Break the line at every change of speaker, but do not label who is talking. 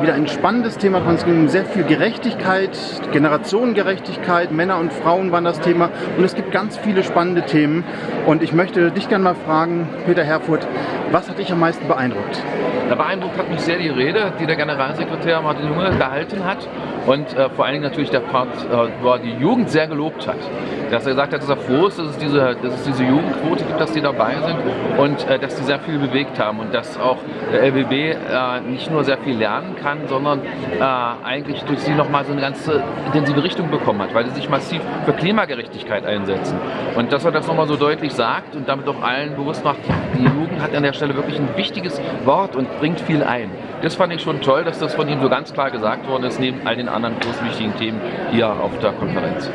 Wieder ein spannendes Thema dran. Es ging sehr viel Gerechtigkeit, Generationengerechtigkeit, Männer und Frauen waren das Thema. Und es gibt ganz viele spannende Themen und ich möchte dich gerne mal fragen, Peter Herfurth, was hat dich am meisten beeindruckt?
Ja, beeindruckt hat mich sehr die Rede, die der Generalsekretär Martin Junge gehalten hat und äh, vor allen Dingen natürlich der Part, äh, wo er die Jugend sehr gelobt hat. Dass er gesagt hat, dass er froh ist, dass es diese, dass es diese Jugendquote gibt, dass die dabei sind und äh, dass die sehr viel bewegt haben und dass auch der LBB äh, nicht nur sehr viel lernen kann, sondern äh, eigentlich durch sie nochmal so eine ganz intensive Richtung bekommen hat, weil sie sich massiv für Klimagerechtigkeit einsetzen. Und dass er das nochmal so deutlich sagt und damit auch allen bewusst macht, die Jugend hat an der Stelle wirklich ein wichtiges Wort und bringt viel ein. Das fand ich schon toll, dass das von ihm so ganz klar gesagt worden ist, neben all den anderen großen wichtigen Themen hier auf der Konferenz.